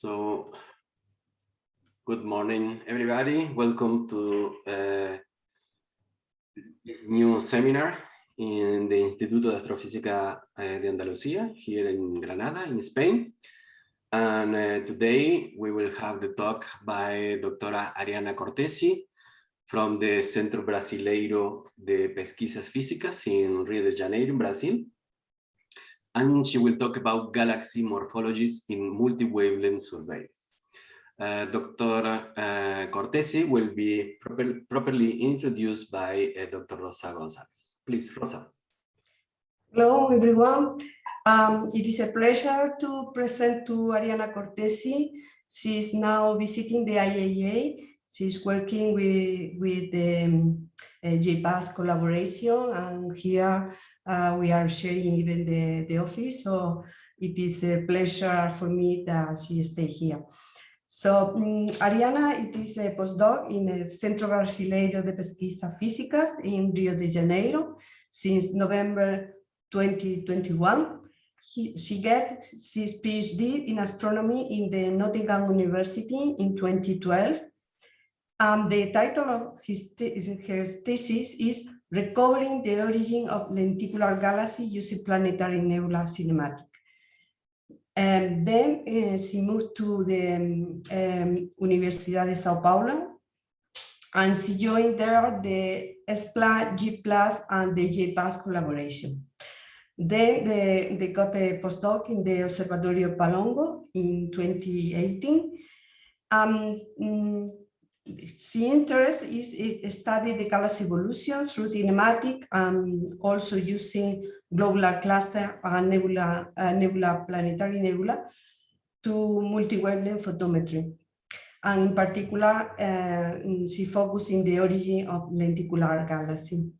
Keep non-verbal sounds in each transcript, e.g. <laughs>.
So, good morning, everybody. Welcome to uh, this new seminar in the Instituto de Astrofísica uh, de Andalucía here in Granada, in Spain. And uh, today we will have the talk by Doctora Ariana Cortesi from the Centro Brasileiro de Pesquisas Físicas in Rio de Janeiro, in Brazil and she will talk about galaxy morphologies in multi-wavelength surveys. Uh, Dr. Uh, Cortesi will be proper, properly introduced by uh, Dr. Rosa Gonzalez. Please, Rosa. Hello, everyone. Um, it is a pleasure to present to Ariana Cortesi. She is now visiting the IAA. is working with, with the um, uh, JPAS collaboration and here uh, we are sharing even the, the office, so it is a pleasure for me that she stay here. So um, Ariana, it is a postdoc in the Centro Brasileiro de Pesquisa Físicas in Rio de Janeiro since November 2021. He, she get his PhD in astronomy in the Nottingham University in 2012. Um, the title of his her thesis is recovering the origin of lenticular galaxy using planetary nebula cinematic. And then uh, she moved to the um, um, Universidad de Sao Paulo and she joined there the S-Plus, J+, and the JPAS collaboration. Then they, they got a postdoc in the Observatorio Valongo in 2018. Um, mm, the interest is, is study the galaxy evolution through cinematic and also using globular cluster and nebula, uh, nebula planetary nebula to multi-wavelength photometry. And in particular, uh, she focused in the origin of lenticular galaxy.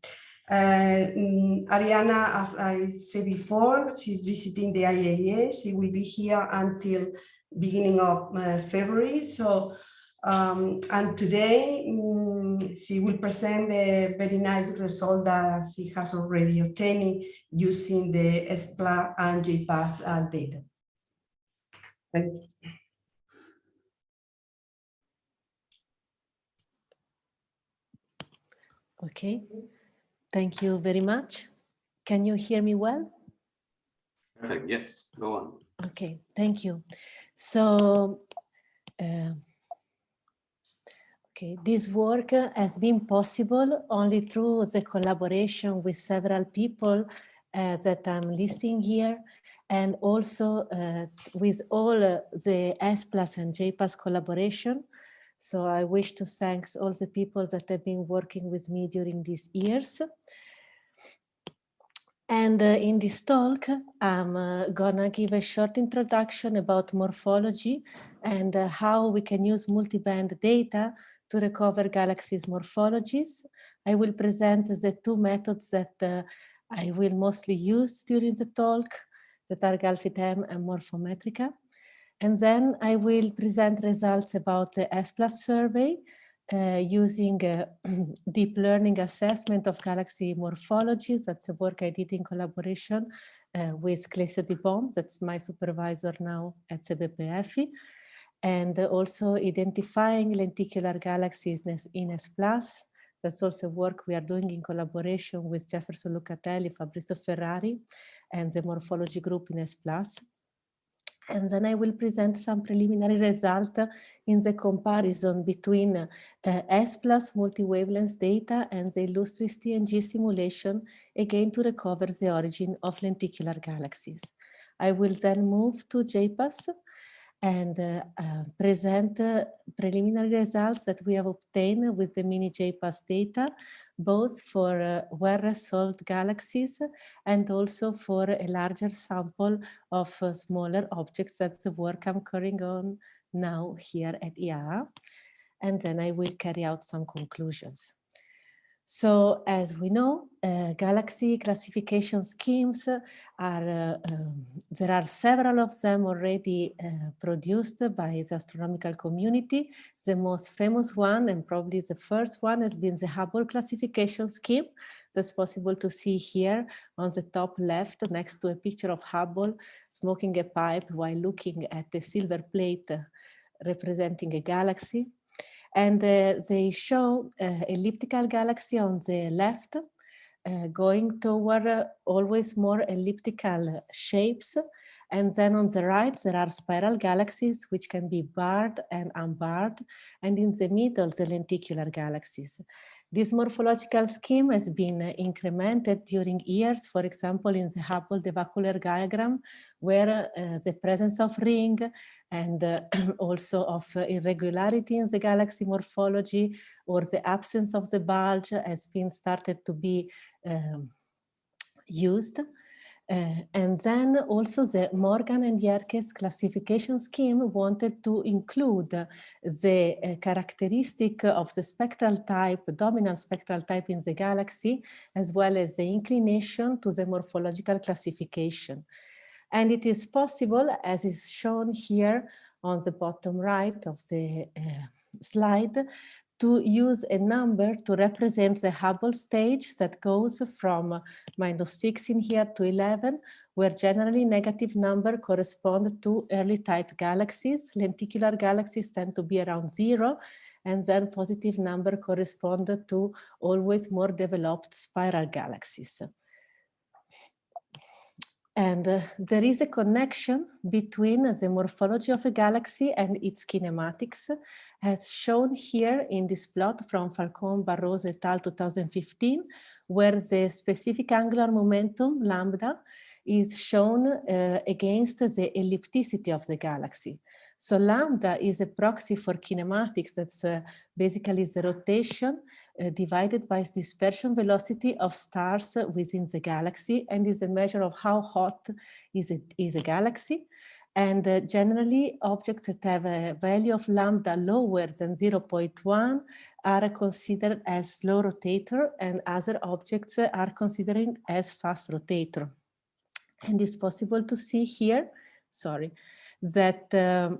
Uh, mm, Ariana, as I said before, she's visiting the IAA. She will be here until beginning of uh, February. So um, and today um, she will present the very nice result that she has already obtained using the S-Plus and JPAS uh, data. Thank you. Okay, thank you very much. Can you hear me well? Perfect, yes, go on. Okay, thank you. So, uh, Okay, this work has been possible only through the collaboration with several people uh, that I'm listing here and also uh, with all uh, the S plus and J plus collaboration. So I wish to thank all the people that have been working with me during these years. And uh, in this talk, I'm uh, gonna give a short introduction about morphology and uh, how we can use multiband data to recover galaxies morphologies. I will present the two methods that uh, I will mostly use during the talk that are GalFIT-M and Morfometryka. And then I will present results about the S-Plus survey uh, using <clears throat> deep learning assessment of galaxy morphologies. That's a work I did in collaboration uh, with Clécio De Bom, that's my supervisor now at CBPF and also identifying lenticular galaxies in S+. Plus. That's also work we are doing in collaboration with Jefferson Lucatelli, Fabricio Ferrari, and the morphology group in S+. And then I will present some preliminary result in the comparison between uh, S plus multi-wavelength data and the Illustris TNG simulation, again to recover the origin of lenticular galaxies. I will then move to JPAS and uh, uh, present uh, preliminary results that we have obtained with the mini JPAS data, both for uh, well-resolved galaxies and also for a larger sample of uh, smaller objects. That's the work I'm carrying on now here at IAA. And then I will carry out some conclusions. So as we know, uh, galaxy classification schemes are, uh, um, there are several of them already uh, produced by the astronomical community. The most famous one and probably the first one has been the Hubble classification scheme. That's possible to see here on the top left next to a picture of Hubble smoking a pipe while looking at the silver plate representing a galaxy. And they show uh, elliptical galaxy on the left, uh, going toward uh, always more elliptical shapes. And then on the right, there are spiral galaxies, which can be barred and unbarred. And in the middle, the lenticular galaxies. This morphological scheme has been incremented during years, for example, in the Hubble de Vaucouleurs diagram, where uh, the presence of ring and uh, <clears throat> also of uh, irregularity in the galaxy morphology or the absence of the bulge has been started to be um, used. Uh, and then also the Morgan and Yerkes classification scheme wanted to include the uh, characteristic of the spectral type, dominant spectral type in the galaxy, as well as the inclination to the morphological classification. And it is possible, as is shown here on the bottom right of the uh, slide, to use a number to represent the Hubble stage that goes from uh, minus 6 in here to 11, where generally negative number correspond to early type galaxies. Lenticular galaxies tend to be around zero, and then positive number correspond to always more developed spiral galaxies. And uh, there is a connection between the morphology of a galaxy and its kinematics, as shown here in this plot from Falcon Barroso et al. 2015, where the specific angular momentum, lambda, is shown uh, against the ellipticity of the galaxy. So lambda is a proxy for kinematics. That's uh, basically the rotation uh, divided by dispersion velocity of stars within the galaxy and is a measure of how hot is, it, is a galaxy. And uh, generally objects that have a value of lambda lower than 0.1 are considered as slow rotator and other objects are considered as fast rotator. And it's possible to see here, sorry, that um,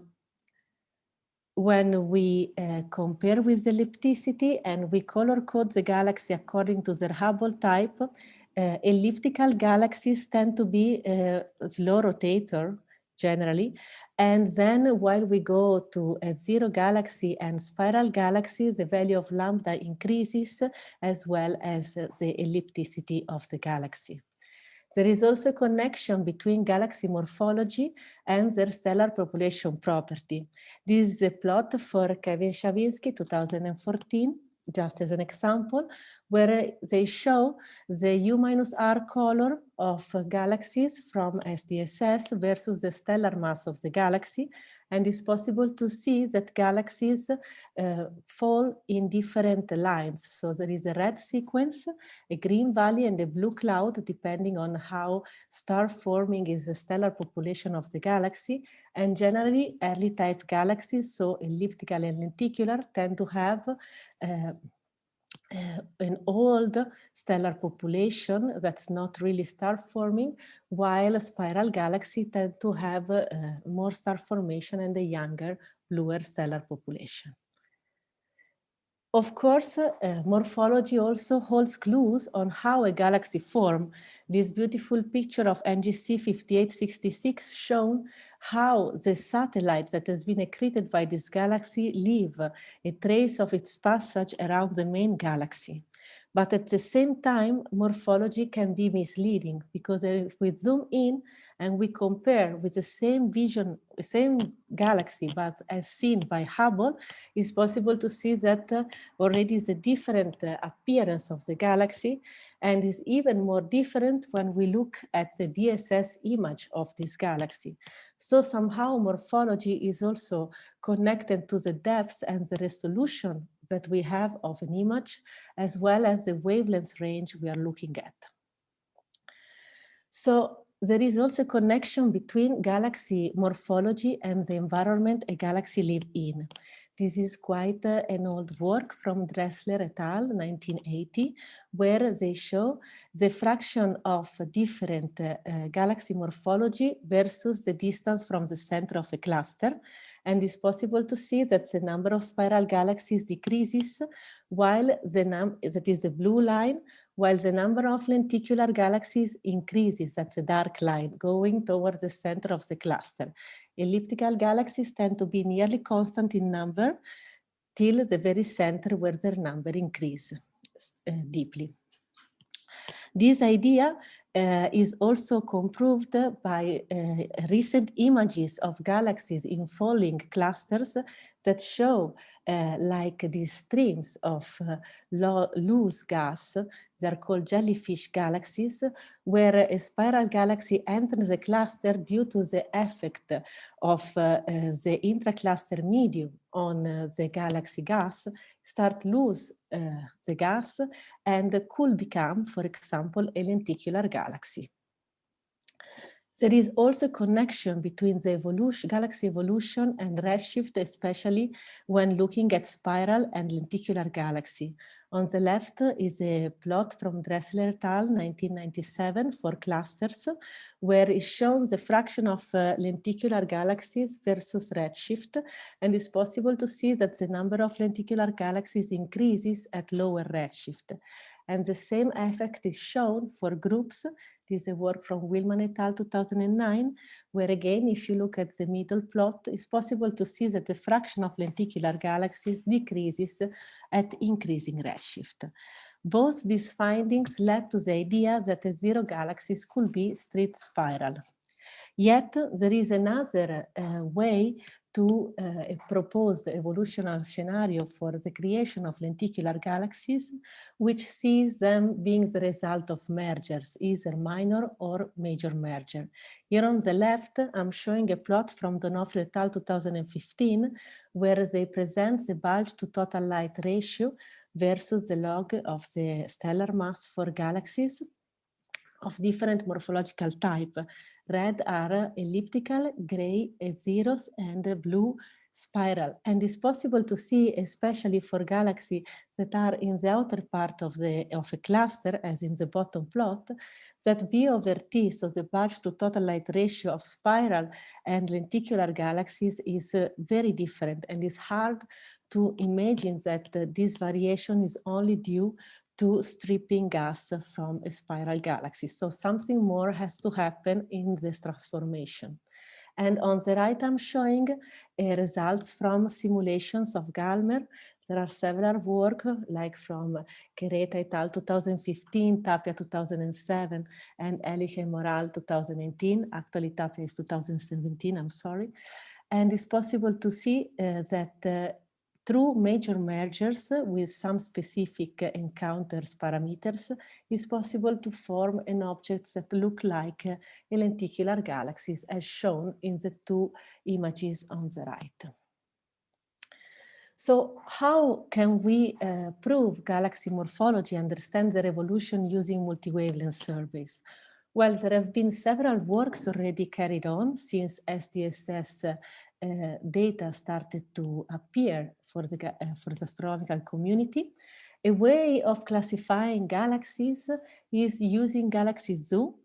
when we uh, compare with ellipticity and we color code the galaxy according to their Hubble type, uh, elliptical galaxies tend to be a uh, slow rotator generally. And then while we go to S0 galaxy and spiral galaxy, the value of lambda increases as well as the ellipticity of the galaxy. There is also a connection between galaxy morphology and their stellar population property. This is a plot for Kevin Schawinski, 2014, just as an example, where they show the U minus R color of galaxies from SDSS versus the stellar mass of the galaxy and it's possible to see that galaxies uh, fall in different lines. So there is a red sequence, a green valley and a blue cloud, depending on how star forming is the stellar population of the galaxy. And generally early type galaxies, so elliptical and lenticular, tend to have uh, uh, an old stellar population that's not really star forming, while spiral galaxy tend to have uh, more star formation and a younger, bluer stellar population. Of course, uh, morphology also holds clues on how a galaxy form. This beautiful picture of NGC 5866 shown how the satellite that has been accreted by this galaxy leave a trace of its passage around the main galaxy. But at the same time, morphology can be misleading because if we zoom in and we compare with the same vision, same galaxy, but as seen by Hubble, it's possible to see that uh, already is a different uh, appearance of the galaxy and is even more different when we look at the DSS image of this galaxy. So somehow morphology is also connected to the depth and the resolution that we have of an image, as well as the wavelength range we are looking at. So there is also a connection between galaxy morphology and the environment a galaxy live in. This is quite uh, an old work from Dressler et al. 1980, where they show the fraction of different uh, galaxy morphology versus the distance from the center of a cluster. And it's possible to see that the number of spiral galaxies decreases while the num that is the blue line, while the number of lenticular galaxies increases, at the dark line, going towards the center of the cluster. Elliptical galaxies tend to be nearly constant in number till the very center where their number increases uh, deeply. This idea uh, is also comproved by uh, recent images of galaxies in falling clusters that show uh, like these streams of uh, loose gas, they're called jellyfish galaxies, where a spiral galaxy enters the cluster due to the effect of uh, uh the intracluster medium on uh, the galaxy gas, start lose uh, the gas and could become, for example, a lenticular galaxy. There is also a connection between the evolution, galaxy evolution and redshift, especially when looking at spiral and lenticular galaxy. On the left is a plot from Dressler et al. 1997 for clusters, where is shown the fraction of uh, lenticular galaxies versus redshift, and it's possible to see that the number of lenticular galaxies increases at lower redshift. And the same effect is shown for groups this is a work from Wilman et al. 2009, where again, if you look at the middle plot, it's possible to see that the fraction of lenticular galaxies decreases at increasing redshift. Both these findings led to the idea that S0 galaxies could be straight spiral. Yet there is another uh, way to uh, a proposed evolutionary scenario for the creation of lenticular galaxies, which sees them being the result of mergers, either minor or major merger. Here on the left, I'm showing a plot from Donofrio et al. 2015, where they present the bulge to total light ratio versus the log of the stellar mass for galaxies of different morphological type, Red are elliptical, gray zeros, and blue spiral. And it's possible to see, especially for galaxies that are in the outer part of, the, of a cluster, as in the bottom plot, that B over T, so the bulge to total light ratio of spiral and lenticular galaxies is uh, very different and it's hard to imagine that uh, this variation is only due to stripping gas from a spiral galaxy. So something more has to happen in this transformation. And on the right, I'm showing uh, results from simulations of GalMer. There are several work like from Querejeta et al. 2015, Tapia 2007, and Eliche-Moral 2018. Actually, Tapia is 2017, I'm sorry. And it's possible to see uh, that uh, through major mergers with some specific encounters parameters, it's possible to form an object that look like lenticular galaxies as shown in the two images on the right. So how can we uh, prove galaxy morphology, understand the evolution using multi-wavelength surveys? Well, there have been several works already carried on since SDSS uh, data started to appear for the, uh, for the astronomical community. A way of classifying galaxies is using Galaxy Zoo,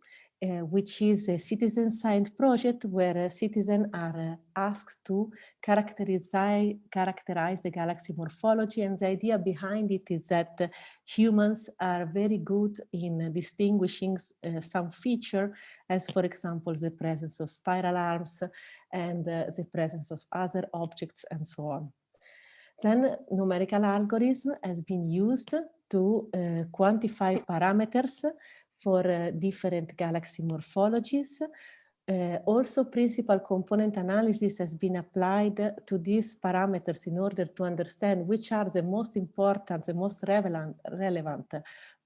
uh, which is a citizen science project where citizens are asked to characterize, characterize the galaxy morphology. And the idea behind it is that humans are very good in distinguishing some feature, as for example, the presence of spiral arms and uh, the presence of other objects and so on. Then numerical algorithm has been used to quantify parameters for uh, different galaxy morphologies. Uh, also, principal component analysis has been applied to these parameters in order to understand which are the most important, the most relevant, relevant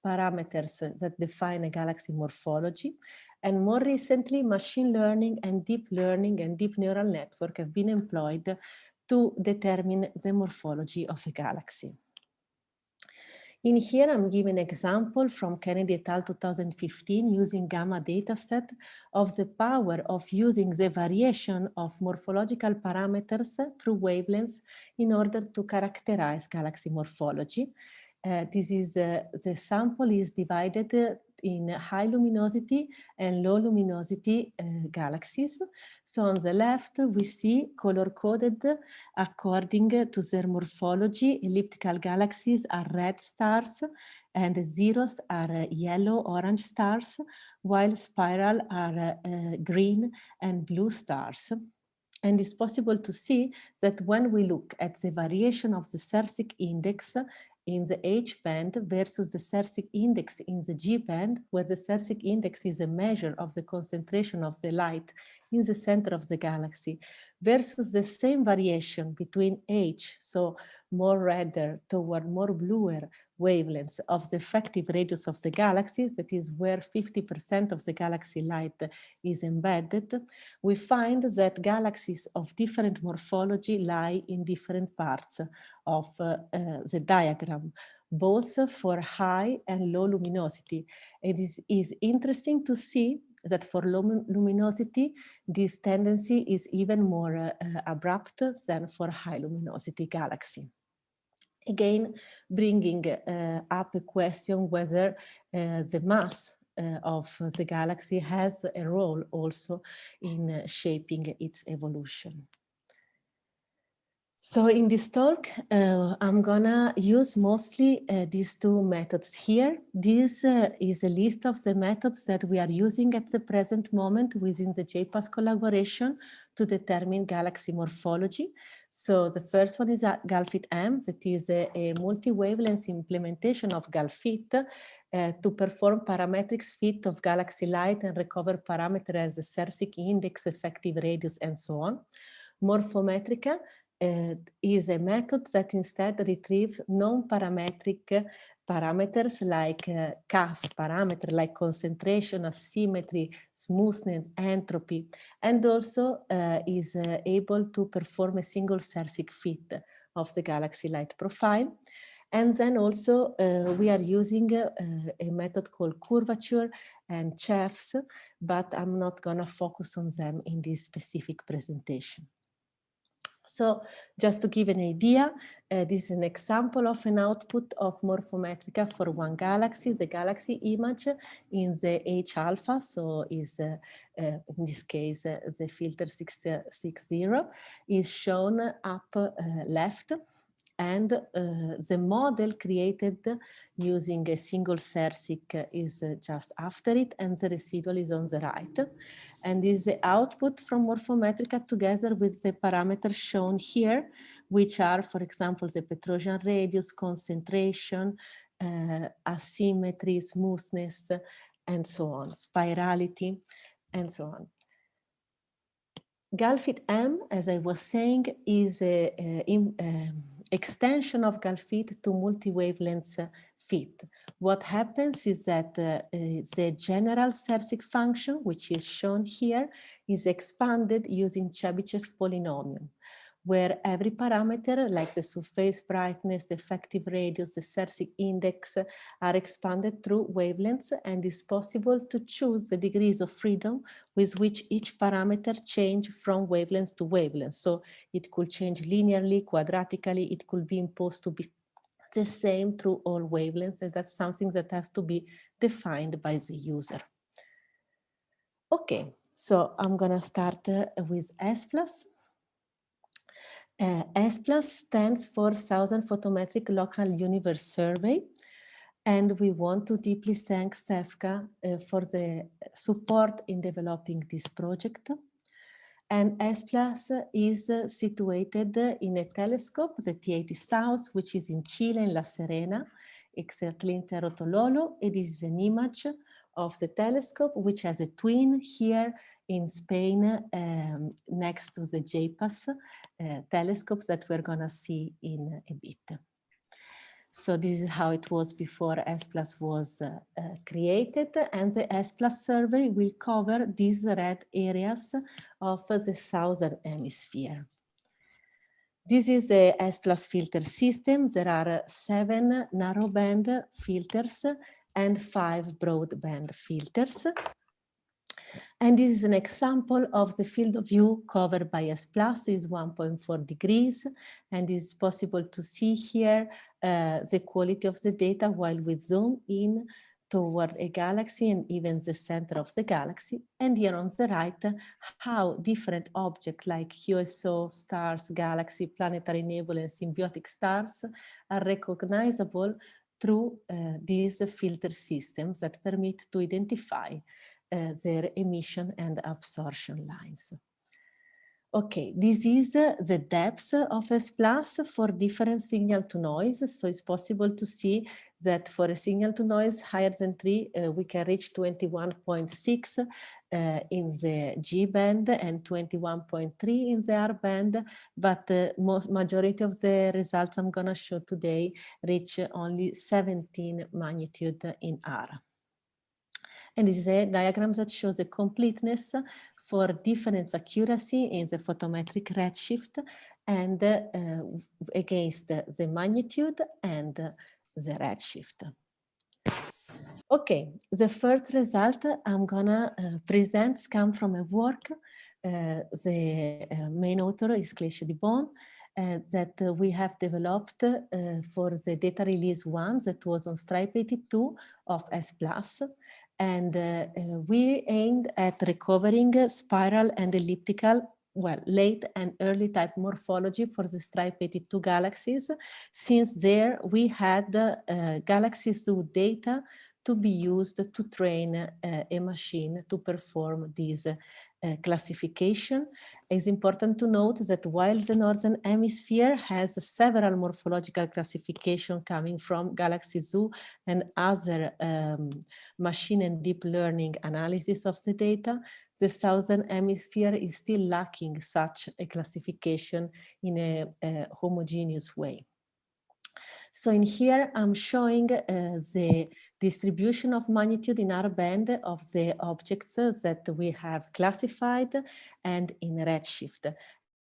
parameters that define a galaxy morphology. And more recently, machine learning and deep learning and deep neural network have been employed to determine the morphology of a galaxy. In here, I'm giving an example from Kennedy et al. 2015 using GAMA dataset of the power of using the variation of morphological parameters through wavelengths in order to characterize galaxy morphology. Uh, this is uh, the sample is divided uh, in high luminosity and low luminosity uh, galaxies. So on the left, we see color coded according to their morphology. Elliptical galaxies are red stars and zeros are yellow orange stars, while spiral are uh, green and blue stars. And it's possible to see that when we look at the variation of the Sersic index in the H band versus the Sersic index in the G band, where the Sersic index is a measure of the concentration of the light in the center of the galaxy, versus the same variation between H, so more redder toward more bluer wavelengths of the effective radius of the galaxy, that is where 50% of the galaxy light is embedded, we find that galaxies of different morphology lie in different parts of uh, uh, the diagram, both for high and low luminosity. It is, is interesting to see that for low luminosity, this tendency is even more uh, abrupt than for high luminosity galaxy again bringing uh, up a question whether uh, the mass uh, of the galaxy has a role also in shaping its evolution. So in this talk, uh, I'm gonna use mostly uh, these two methods here. This uh, is a list of the methods that we are using at the present moment within the JPAS collaboration to determine galaxy morphology. So the first one is GalFit-M, that is a, a multi-wavelength implementation of GalFit uh, to perform parametric fit of galaxy light and recover parameters as the Sersic index, effective radius, and so on. Morfometryka uh, is a method that instead retrieve non-parametric parameters like uh, CAS parameter like concentration, asymmetry, smoothness, entropy, and also uh, is uh, able to perform a single Sersic fit of the galaxy light profile. And then also uh, we are using uh, a method called curvature and CHEFS, but I'm not gonna focus on them in this specific presentation. So just to give an idea, uh, this is an example of an output of Morfometryka for one galaxy. The galaxy image in the H alpha, so is uh, uh, in this case uh, the filter 660 is shown up uh, left and uh, the model created using a single Sersic is just after it and the residual is on the right and this is the output from Morfometryka together with the parameters shown here which are for example the Petrosian radius, concentration, uh, asymmetry, smoothness and so on, spirality and so on. Galfit M, as I was saying, is a, a, a extension of GALFIT to multi-wavelength fit. What happens is that uh, uh, the general Sersic function, which is shown here, is expanded using Chebyshev polynomial where every parameter like the surface brightness, the effective radius, the Sersic index are expanded through wavelengths and it's possible to choose the degrees of freedom with which each parameter change from wavelengths to wavelengths. So it could change linearly, quadratically, it could be imposed to be the same through all wavelengths and that's something that has to be defined by the user. Okay, so I'm gonna start uh, with S plus. Uh, S plus stands for Southern Photometric Local Universe Survey. And we want to deeply thank CEFCA uh, for the support in developing this project. And S plus is uh, situated in a telescope, the T80 South, which is in Chile, in La Serena, exactly in Cerro Tololo. It is an image of the telescope, which has a twin here in Spain um, next to the JPAS uh, telescopes that we're going to see in a bit. So this is how it was before S Plus was uh, uh, created and the S Plus survey will cover these red areas of the southern hemisphere. This is the S plus filter system. There are seven narrowband filters and five broadband filters. And this is an example of the field of view covered by S plus is 1.4 degrees. And it's possible to see here uh, the quality of the data while we zoom in toward a galaxy and even the center of the galaxy. And here on the right, how different objects like QSO stars, galaxy, planetary nebulae, and symbiotic stars are recognizable through uh, these filter systems that permit to identify uh, their emission and absorption lines. Okay, this is uh, the depth of S plus for different signal to noise. So it's possible to see that for a signal to noise higher than three, uh, we can reach 21.6 uh, in the G band and 21.3 in the R band, but the most majority of the results I'm gonna show today reach only 17 magnitude in R. And this is a diagram that shows the completeness for difference accuracy in the photometric redshift and uh, against the magnitude and the redshift. Okay, the first result I'm gonna uh, present comes from a work. Uh, the uh, main author is Clécio De Bom, uh, that uh, we have developed uh, for the data release one that was on stripe 82 of S+. And uh, we aimed at recovering spiral and elliptical well, late and early type morphology for the stripe 82 galaxies. Since there we had uh, galaxy zoo data to be used to train uh, a machine to perform this uh, classification. It's important to note that while the Northern Hemisphere has several morphological classification coming from Galaxy Zoo and other um, machine and deep learning analysis of the data, the Southern Hemisphere is still lacking such a classification in a, a homogeneous way. So in here, I'm showing uh, the distribution of magnitude in our band of the objects that we have classified and in redshift.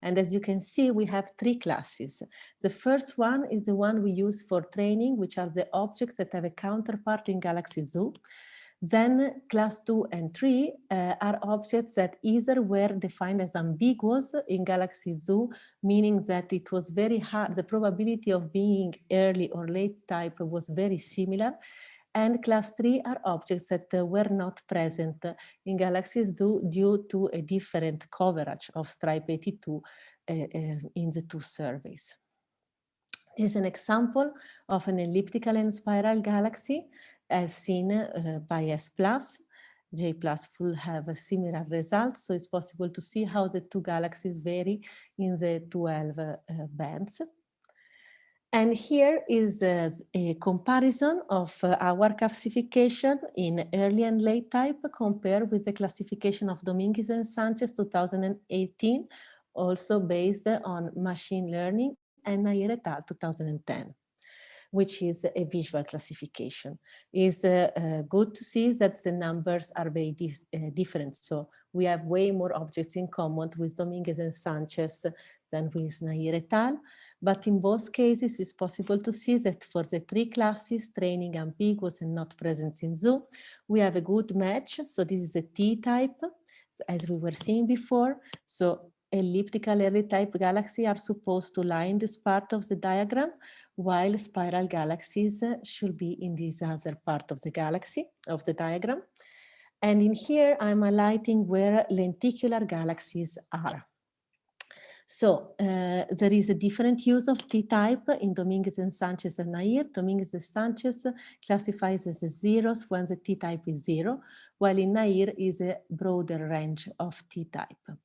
And as you can see, we have three classes. The first one is the one we use for training, which are the objects that have a counterpart in Galaxy Zoo. Then class two and three uh, are objects that either were defined as ambiguous in Galaxy Zoo, meaning that it was very hard, the probability of being early or late type was very similar. And class three are objects that uh, were not present in galaxies due to a different coverage of stripe 82 uh, uh, in the two surveys. This is an example of an elliptical and spiral galaxy as seen uh, by S+. J plus will have a similar result, so it's possible to see how the two galaxies vary in the 12 uh, bands. And here is uh, a comparison of uh, our classification in early and late type compared with the classification of Dominguez and Sanchez 2018, also based on machine learning and Nair et al. 2010 which is a visual classification. It's uh, uh, good to see that the numbers are very uh, different. So we have way more objects in common with Dominguez and Sanchez than with Nair et al. But in both cases, it's possible to see that for the three classes, training ambiguous and not present in zoo, we have a good match. So this is a T-type, as we were seeing before. So elliptical early type galaxy are supposed to lie in this part of the diagram, while spiral galaxies uh, should be in this other part of the galaxy, of the diagram. And in here, I'm highlighting where lenticular galaxies are. So uh, there is a different use of T-type in Dominguez and Sanchez and Nair. Dominguez and Sanchez classifies as zeros when the T-type is zero, while in Nair is a broader range of T-type.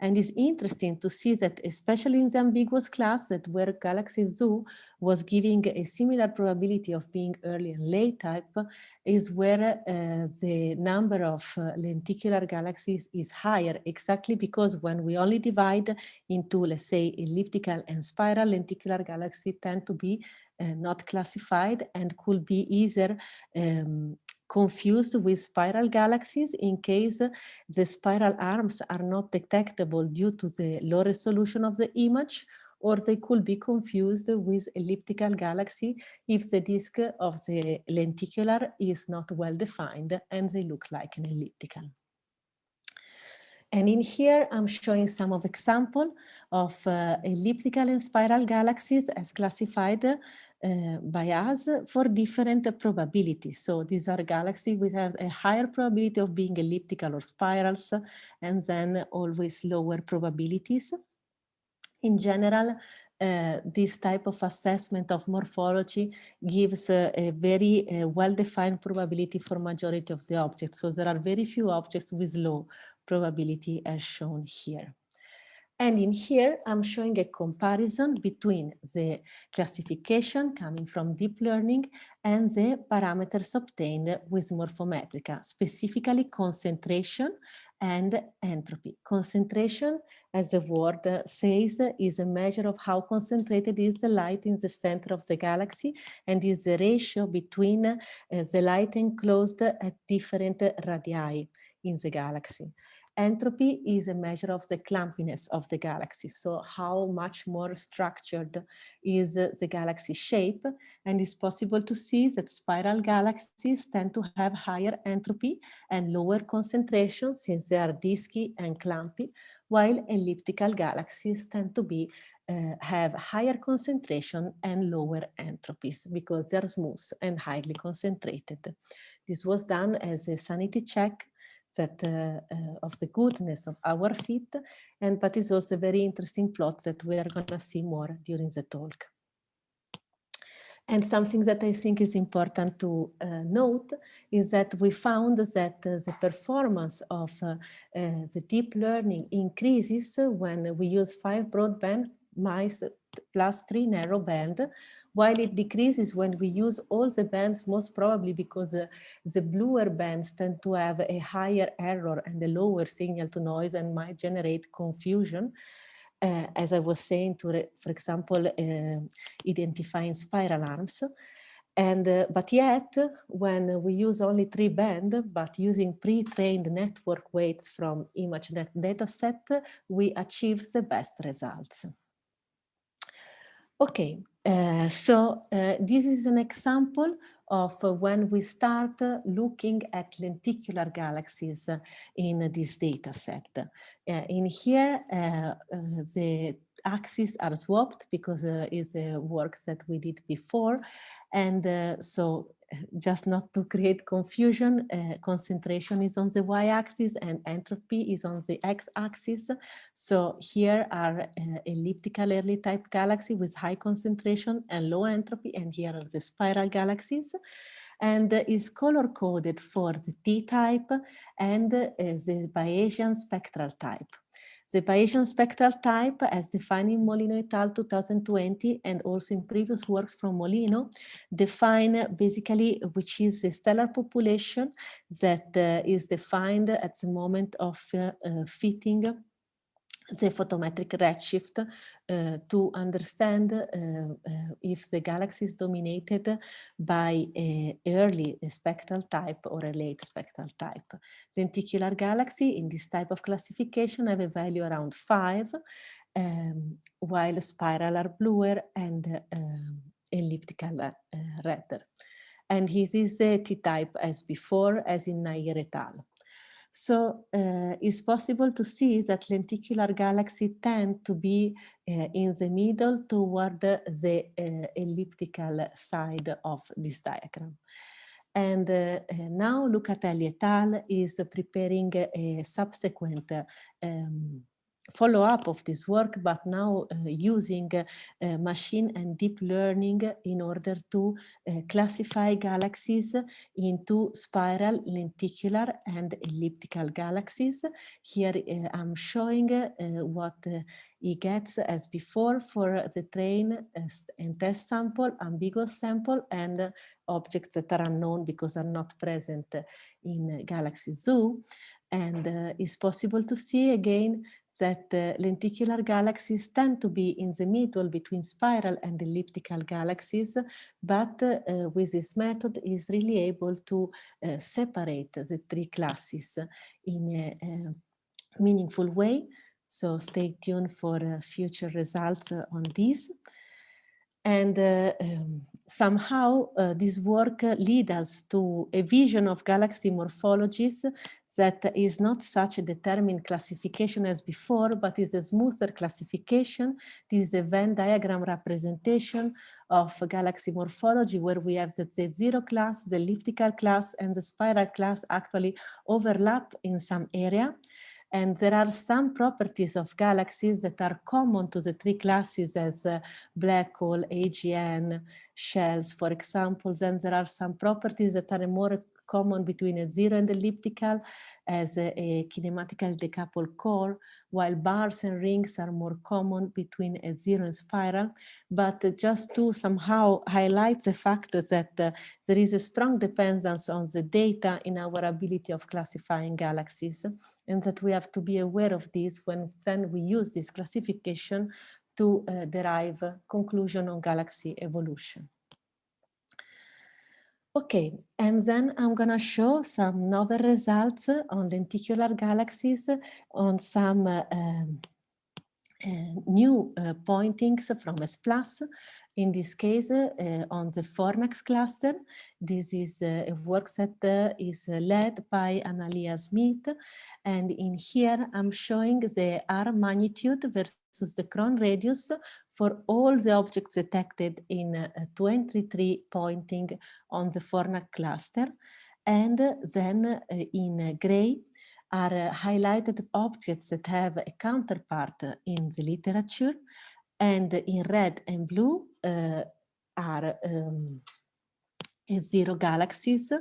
And it's interesting to see that, especially in the ambiguous class, that where Galaxy Zoo was giving a similar probability of being early and late type, is where uh, the number of uh, lenticular galaxies is higher, exactly because when we only divide into, let's say, elliptical and spiral, lenticular galaxies tend to be uh, not classified and could be either um, confused with spiral galaxies in case the spiral arms are not detectable due to the low resolution of the image or they could be confused with elliptical galaxy if the disk of the lenticular is not well defined and they look like an elliptical. And in here, I'm showing some of example of uh, elliptical and spiral galaxies as classified uh, by us for different probabilities. So these are galaxies with a higher probability of being elliptical or spirals, and then always lower probabilities. In general, uh, this type of assessment of morphology gives uh, a very well-defined probability for majority of the objects. So there are very few objects with low probability as shown here. And in here, I'm showing a comparison between the classification coming from deep learning and the parameters obtained with Morfometryka, specifically concentration and entropy. Concentration, as the word says, is a measure of how concentrated is the light in the center of the galaxy and is the ratio between uh, the light enclosed at different radii in the galaxy. Entropy is a measure of the clumpiness of the galaxy. So how much more structured is the galaxy shape. And it's possible to see that spiral galaxies tend to have higher entropy and lower concentration since they are disky and clumpy, while elliptical galaxies tend to be uh, have higher concentration and lower entropies because they're smooth and highly concentrated. This was done as a sanity check that uh, uh, of the goodness of our fit, and but it's also very interesting plot that we are going to see more during the talk. And something that I think is important to uh, note is that we found that uh, the performance of uh, uh the deep learning increases when we use five broadband mice plus three narrow band, while it decreases when we use all the bands, most probably because uh, the bluer bands tend to have a higher error and a lower signal to noise and might generate confusion. Uh, as I was saying, to, for example, uh, identifying spiral arms. And, uh, but yet, when we use only three band, but using pre-trained network weights from ImageNet dataset, we achieve the best results. Okay, uh, so uh, this is an example of uh, when we start looking at lenticular galaxies in this data set. In here, the axes are swapped because uh, it's a work that we did before. And uh, so <laughs> just not to create confusion, uh, concentration is on the y-axis and entropy is on the x-axis. So here are uh, elliptical early type galaxy with high concentration and low entropy, and here are the spiral galaxies and is color coded for the T-type and uh, the Bayesian spectral type. The Bayesian spectral type as defined in Molino et al. 2020 and also in previous works from Molino define basically which is the stellar population that uh, is defined at the moment of uh, uh, fitting the photometric redshift uh, to understand uh, uh, if the galaxy is dominated by early spectral type or a late spectral type. Lenticular galaxy in this type of classification have a value around five, um, while spiral are bluer and elliptical redder. And this is the T-type as before, as in Nair et al. So uh, it's possible to see that lenticular galaxies tend to be uh, in the middle toward the uh, elliptical side of this diagram. And uh, now Lucatelli et al. is preparing a subsequent um, follow-up of this work, but now uh, using uh, machine and deep learning in order to uh, classify galaxies into spiral, lenticular and elliptical galaxies. Here uh, I'm showing uh, what uh, he gets as before for the train and test sample, ambiguous sample, and objects that are unknown because are not present in Galaxy Zoo. And it's possible to see again that uh, lenticular galaxies tend to be in the middle between spiral and elliptical galaxies, but uh, with this method is really able to uh, separate the three classes in a, a meaningful way So stay tuned for uh, future results uh, on this. And uh, um, somehow uh, this work uh, lead us to a vision of galaxy morphologies that is not such a determined classification as before, but is a smoother classification. This is a Venn diagram representation of galaxy morphology where we have the S0 class, the elliptical class, and the spiral class actually overlap in some area. And there are some properties of galaxies that are common to the three classes as uh, black hole, AGN, shells, for example. Then there are some properties that are more common between S0 and elliptical as a, a kinematical decoupled core, while bars and rings are more common between S0 and spiral. But just to somehow highlight the fact that uh, there is a strong dependence on the data in our ability of classifying galaxies, and that we have to be aware of this when then we use this classification to uh, derive conclusion on galaxy evolution. Okay, and then I'm going to show some novel results on lenticular galaxies on some uh, um, uh, new uh, pointings from S+, plus. in this case uh, on the Fornax cluster. This is uh, a work that uh, is led by Analia Smith. And in here, I'm showing the R magnitude versus the Kron radius for all the objects detected in 23 pointing on the Fornax cluster. And then in gray, are highlighted objects that have a counterpart in the literature and in red and blue uh, are um, zero galaxies,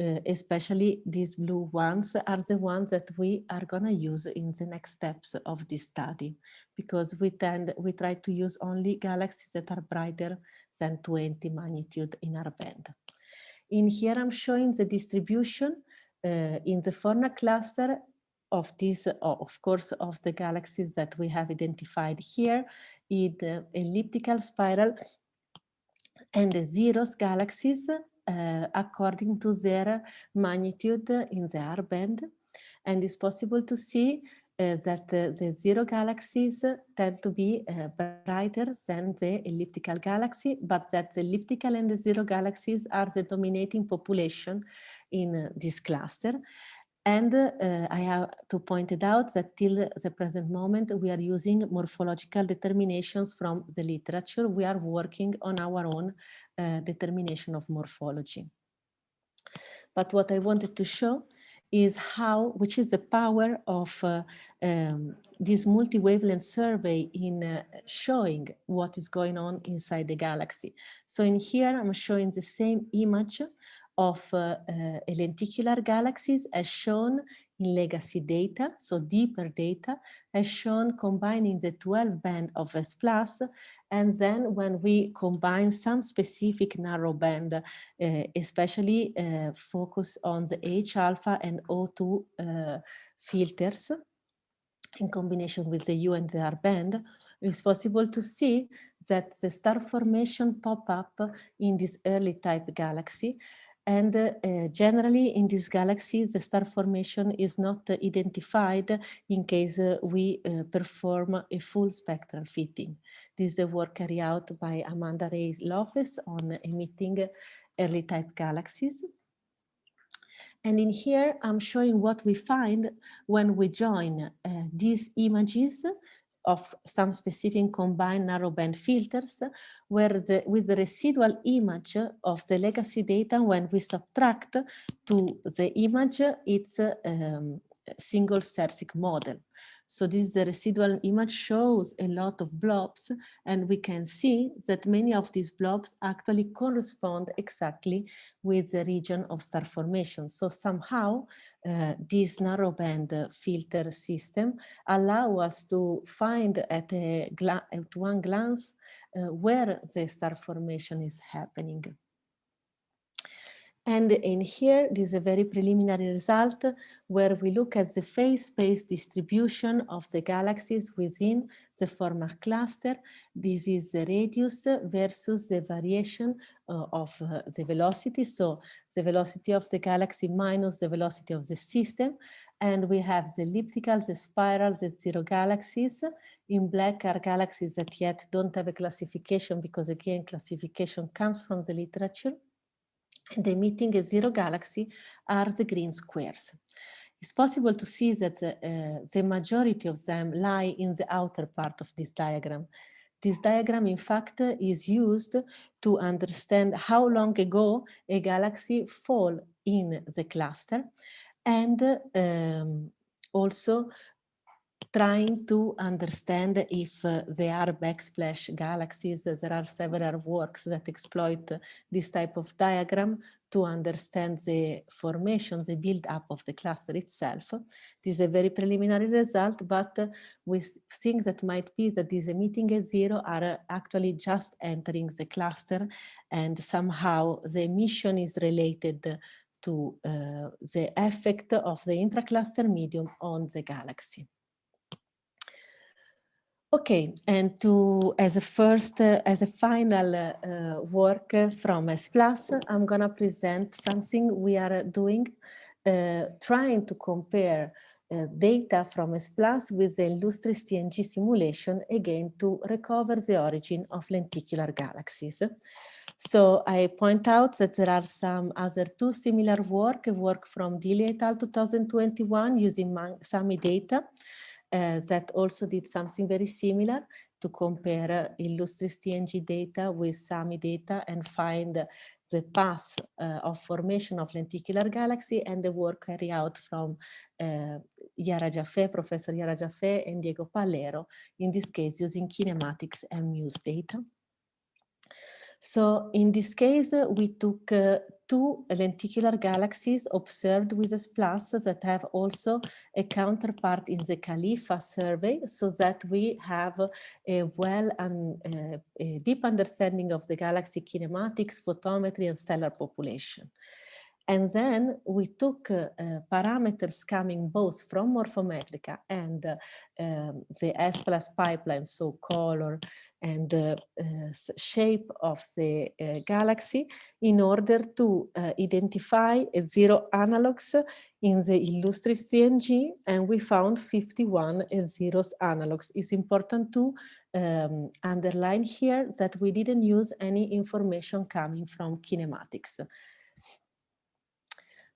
uh, especially these blue ones are the ones that we are going to use in the next steps of this study because we tend we try to use only galaxies that are brighter than 20 magnitude in our band. In here I'm showing the distribution uh, in the Fornax cluster of these, of course, of the galaxies that we have identified here in the elliptical spiral and the zeros galaxies uh, according to their magnitude in the R band. And it's possible to see uh, that uh, the zero galaxies tend to be uh, brighter than the elliptical galaxy, but that the elliptical and the zero galaxies are the dominating population in this cluster. And uh, I have to point it out that till the present moment, we are using morphological determinations from the literature. We are working on our own uh, determination of morphology. But what I wanted to show is how, which is the power of uh, um, this multi-wavelength survey in uh, showing what is going on inside the galaxy. So in here, I'm showing the same image of uh, uh, lenticular galaxies as shown in legacy data, so deeper data, as shown combining the 12 band of S+, and then when we combine some specific narrow band, uh, especially uh, focus on the H alpha and O2 uh, filters in combination with the U and the R band, it's possible to see that the star formation pop up in this early type galaxy and uh, generally in this galaxy, the star formation is not identified in case uh, we uh, perform a full spectral fitting. This is a work carried out by Amanda Reis Lopes on emitting early type galaxies. And in here, I'm showing what we find when we join uh, these images of some specific combined narrowband filters where the, with the residual image of the legacy data when we subtract to the image its um, single Sérsic model. So this is the residual image shows a lot of blobs and we can see that many of these blobs actually correspond exactly with the region of star formation. So somehow uh, this narrowband filter system allow us to find at, a at one glance uh, where the star formation is happening. And in here, this is a very preliminary result where we look at the phase space distribution of the galaxies within the Fornax cluster. This is the radius versus the variation uh, of uh, the velocity. So the velocity of the galaxy minus the velocity of the system. And we have the elliptical, the spiral, the zero galaxies. In black are galaxies that yet don't have a classification because again, classification comes from the literature. And emitting a zero galaxy are the green squares. It's possible to see that uh, the majority of them lie in the outer part of this diagram. This diagram, in fact, is used to understand how long ago a galaxy fall in the cluster and um, also trying to understand if uh, there are backsplash galaxies. There are several works that exploit this type of diagram to understand the formation, the build-up of the cluster itself. This is a very preliminary result, but uh, we think that might be that these emitting at zero are uh, actually just entering the cluster and somehow the emission is related to uh, the effect of the intracluster medium on the galaxy. Okay, and to as a first, uh, as a final uh, work from S+, I'm gonna present something we are doing, uh, trying to compare uh, data from S+, with the Illustris TNG simulation, again, to recover the origin of lenticular galaxies. So I point out that there are some other two similar work, work from Deeley et al. 2021 using SAMI data, uh, that also did something very similar to compare uh, Illustris TNG data with SAMI data and find the path uh, of formation of lenticular galaxy and the work carried out from uh, Yara Jaffe, Professor Yara Jaffe and Diego Pallero, in this case using kinematics and MUSE data. So in this case, uh, we took two lenticular galaxies observed with S plus that have also a counterpart in the CALIFA survey so that we have a well and uh, a deep understanding of the galaxy kinematics, photometry and stellar population. And then we took uh, uh, parameters coming both from Morphometryka and uh, um, the S plus pipeline, so color and uh, shape of the uh, galaxy in order to uh, identify zero analogs in the Illustris TNG and we found 51 zeros analogs. It's important to um, underline here that we didn't use any information coming from kinematics.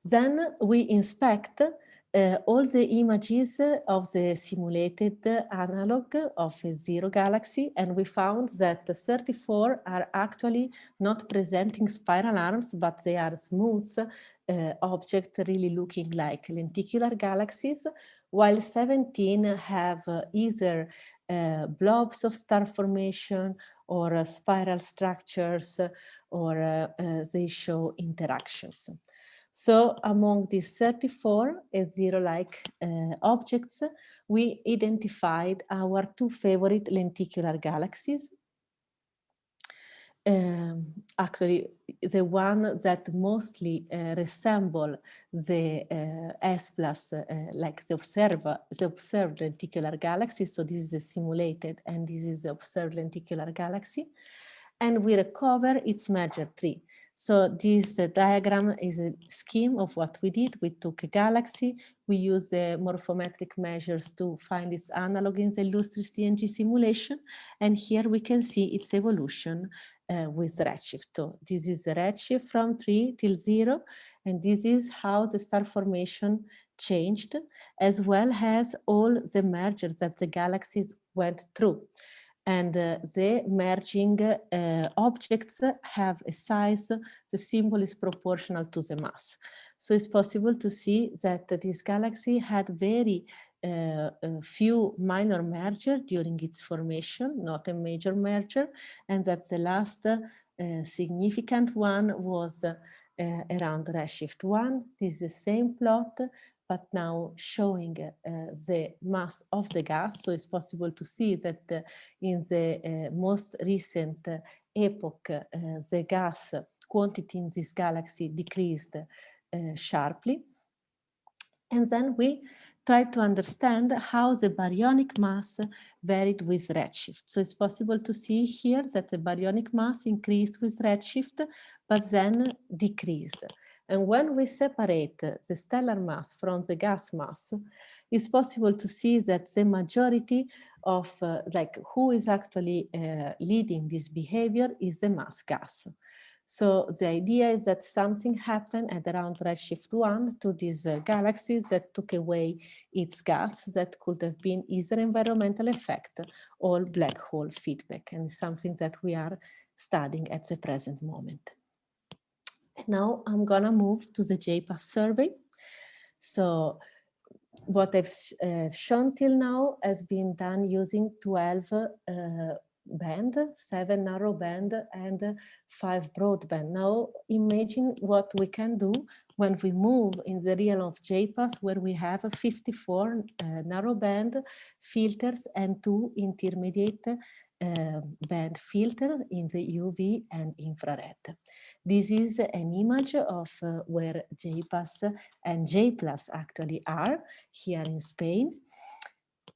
Then we inspect uh, all the images of the simulated analog of a zero galaxy and we found that 34 are actually not presenting spiral arms but they are smooth uh, objects really looking like lenticular galaxies while 17 have uh, either uh, blobs of star formation or uh, spiral structures or uh, they show interactions. So among these 34 zero-like uh, objects, we identified our two favorite lenticular galaxies. Um, actually, the one that mostly uh, resemble the uh, S plus, like the observer, the observed lenticular galaxy. So this is the simulated and this is the observed lenticular galaxy. And we recover its merger tree. So this uh, diagram is a scheme of what we did. We took a galaxy, we used the morphometric measures to find its analog in the Illustris TNG simulation, and here we can see its evolution uh, with redshift. So this is the redshift from 3 till 0, and this is how the star formation changed, as well as all the mergers that the galaxies went through and uh, the merging uh, objects have a size, the symbol is proportional to the mass. So it's possible to see that this galaxy had very uh, few minor merger during its formation, not a major merger, and that the last uh, significant one was uh, around redshift 1. This is the same plot but now showing uh, the mass of the gas. So it's possible to see that uh, in the uh, most recent uh, epoch, uh, the gas quantity in this galaxy decreased uh, sharply. And then we try to understand how the baryonic mass varied with redshift. So it's possible to see here that the baryonic mass increased with redshift, but then decreased. And when we separate the stellar mass from the gas mass, it's possible to see that the majority of uh, like who is actually uh, leading this behavior is the mass gas. So the idea is that something happened at around redshift 1 to this uh, galaxy that took away its gas that could have been either environmental effect or black hole feedback and something that we are studying at the present moment. Now I'm gonna move to the JPAS survey. So what I've uh, shown till now has been done using 12 uh, band, seven narrow band and five broadband. Now imagine what we can do when we move in the realm of JPAS where we have 54 uh, narrow band filters and two intermediate uh, band filter in the UV and infrared. This is an image of uh, where JPAS and JPLUS actually are here in Spain.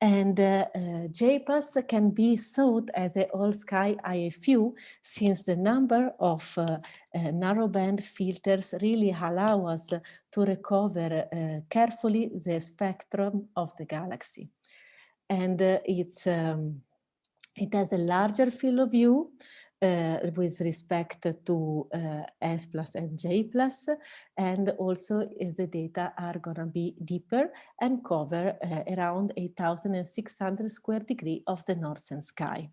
And uh, uh, JPAS can be thought as a all-sky IFU since the number of uh, uh, narrowband filters really allow us to recover uh, carefully the spectrum of the galaxy. And uh, it's, um, it has a larger field of view uh, with respect to uh, S plus and J plus, and also uh, the data are gonna be deeper and cover uh, around 8,600 square degree of the northern sky.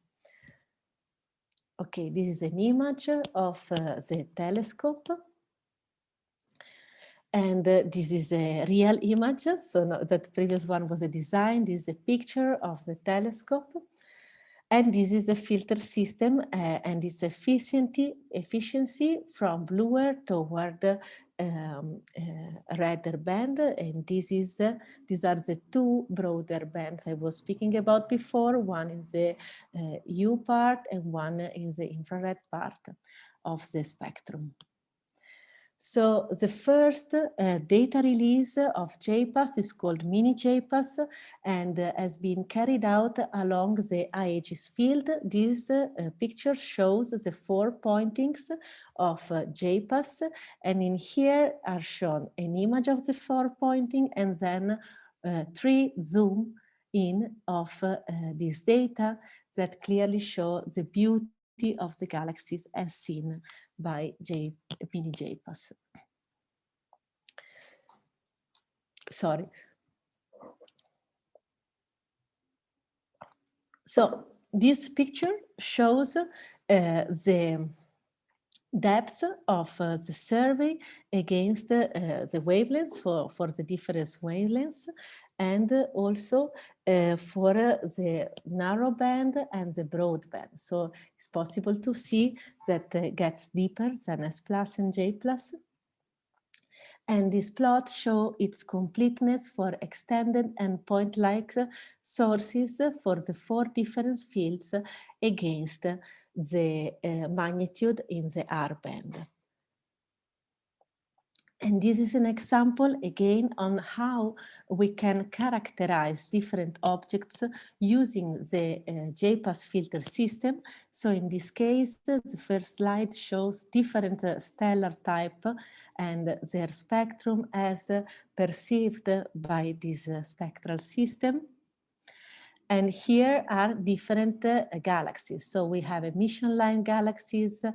Okay, this is an image of uh, the telescope. And uh, this is a real image. So no, that previous one was a design. This is a picture of the telescope. And this is the filter system uh, and its efficiency, efficiency from bluer toward um, uh, redder band. And this is, uh, these are the two broader bands I was speaking about before, one in the uh, U part and one in the infrared part of the spectrum. So the first uh, data release of JPAS is called Mini JPAS and uh, has been carried out along the AEGIS field. This uh, picture shows the four pointings of uh, JPAS and in here are shown an image of the four pointing and then uh, three zoom in of uh, this data that clearly show the beauty of the galaxies as seen by J, JPAS. Sorry. So this picture shows uh, the depth of uh, the survey against uh, the wavelengths for, for the different wavelengths and also uh, for the narrow band and the broad band. So it's possible to see that uh, gets deeper than S plus and J plus. And this plot show its completeness for extended and point-like sources for the four different fields against the uh, magnitude in the R band. And this is an example again on how we can characterize different objects using the uh, JPAS filter system. So in this case, the first slide shows different uh, stellar type and their spectrum as uh, perceived by this uh, spectral system. And here are different uh, galaxies. So we have emission line galaxies, uh,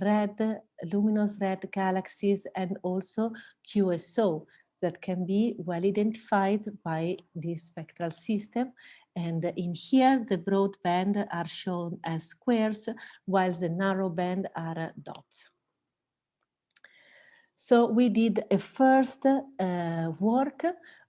red, luminous red galaxies, and also QSO that can be well identified by this spectral system. And in here, the broad band are shown as squares, while the narrow band are dots. So we did a first uh, work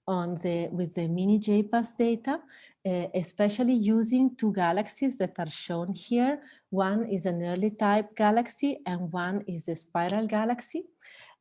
on the with the mini JPAS data, uh, especially using two galaxies that are shown here. One is an early type galaxy and one is a spiral galaxy.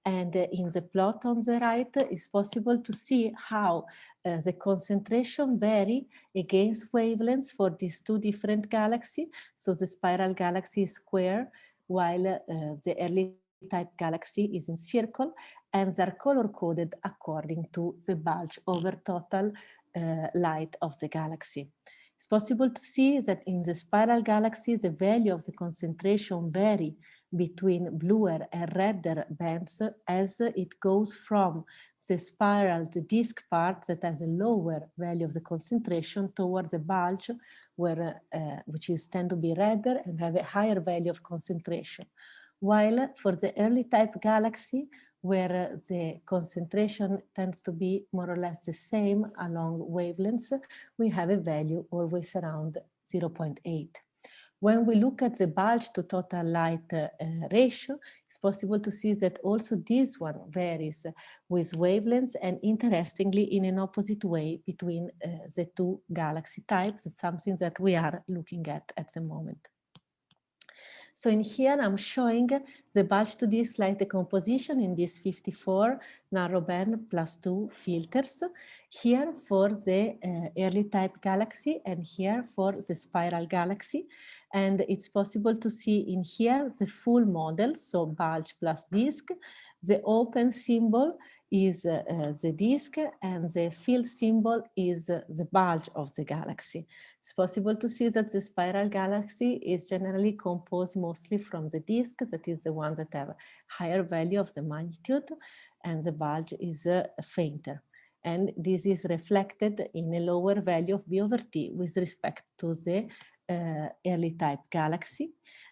And uh, in the plot on the right, it's possible to see how uh, the concentration vary against wavelengths for these two different galaxies. So the spiral galaxy is square, while uh, the early type galaxy is in circle and they're color coded according to the bulge over total uh, light of the galaxy. It's possible to see that in the spiral galaxy, the value of the concentration vary between bluer and redder bands as it goes from the spiral, the disk part that has a lower value of the concentration toward the bulge where, uh, which is tend to be redder and have a higher value of concentration. While for the early type galaxy, where the concentration tends to be more or less the same along wavelengths, we have a value always around 0.8. When we look at the bulge to total light uh, ratio, it's possible to see that also this one varies with wavelengths and interestingly in an opposite way between uh, the two galaxy types. It's something that we are looking at at the moment. So in here, I'm showing the bulge to disk light decomposition in these 54 narrowband plus two filters. Here for the uh, early type galaxy and here for the spiral galaxy. And it's possible to see in here the full model, so bulge plus disk, the open symbol is uh, the disk and the fill symbol is uh, the bulge of the galaxy. It's possible to see that the spiral galaxy is generally composed mostly from the disk, that is the one that have higher value of the magnitude, and the bulge is uh, fainter. And this is reflected in a lower value of B over T with respect to the uh, early type galaxy.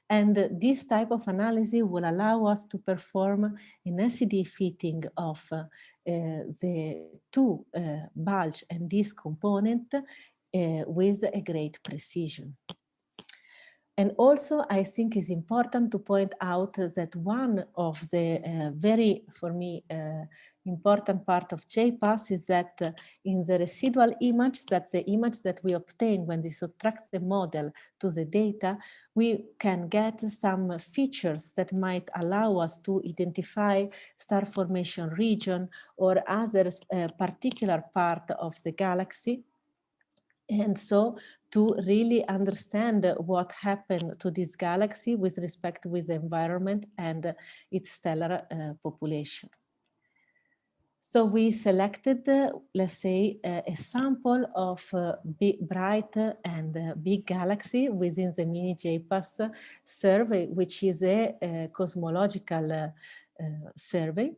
And this type of analysis will allow us to perform an SED fitting of uh, the two uh, bulge and disk component uh, with a great precision. And also, I think it's important to point out that one of the uh, very, for me, uh, important part of JPAS is that in the residual image, that's the image that we obtain when we subtract the model to the data, we can get some features that might allow us to identify star formation region or other uh, particular part of the galaxy and so to really understand what happened to this galaxy with respect with the environment and its stellar uh, population. So we selected, uh, let's say, uh, a sample of uh, bright and uh, big galaxy within the mini JPAS survey, which is a, a cosmological uh, survey